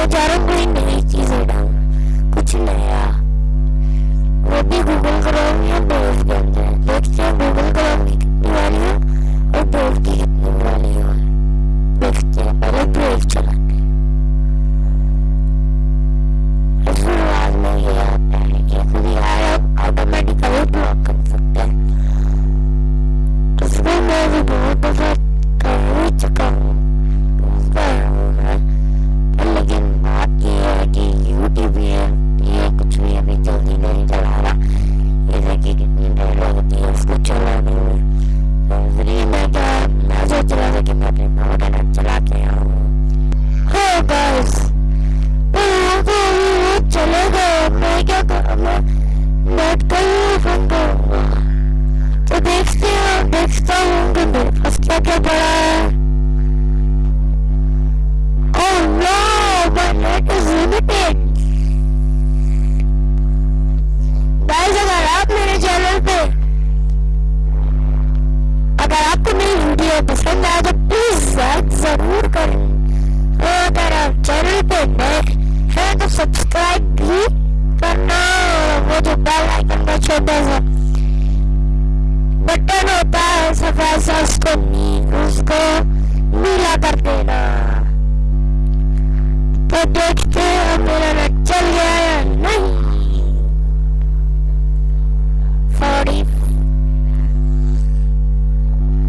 Meteoro Green. देखता हूँ कि क्या पड़ा है आप मेरे चैनल अगर आपको मेरी वीडियो पसंद आए तो प्लीज़ लाइक ज़रूर करें और अगर आप चैनल पे नए हैं तो सब्सक्राइब भी las abrazas conmigo de la cartera. Protecte a